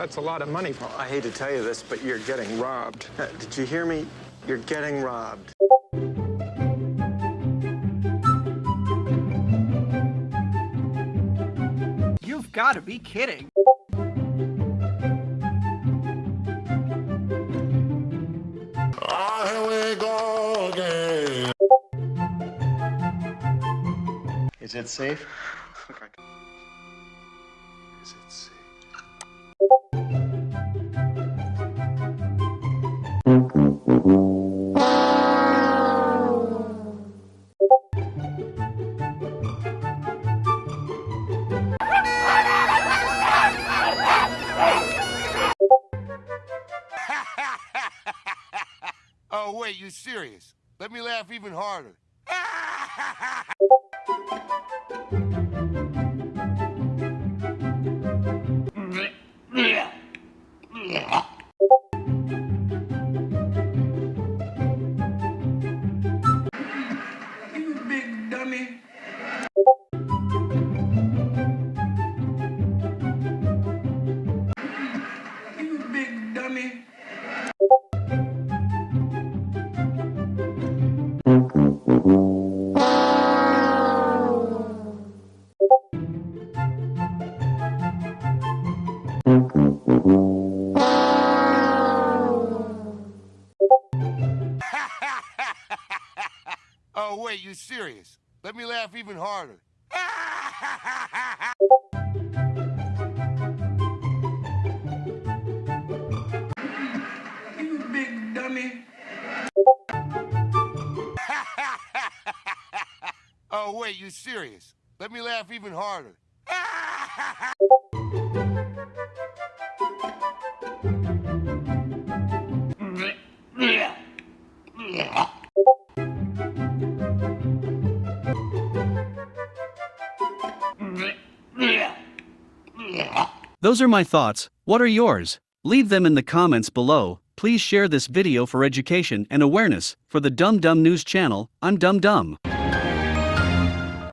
That's a lot of money. Well, I hate to tell you this, but you're getting robbed. Uh, Did you hear me? You're getting robbed. You've got to be kidding. Ah, here we go again. Is it safe? Is it safe? Oh, wait, you serious? Let me laugh even harder. You big dummy. Oh, wait, you serious? Let me laugh even harder. You big dummy. Oh, wait, you serious? Let me laugh even harder. Those are my thoughts. What are yours? Leave them in the comments below. Please share this video for education and awareness. For the Dum Dum News channel, I'm Dum Dum.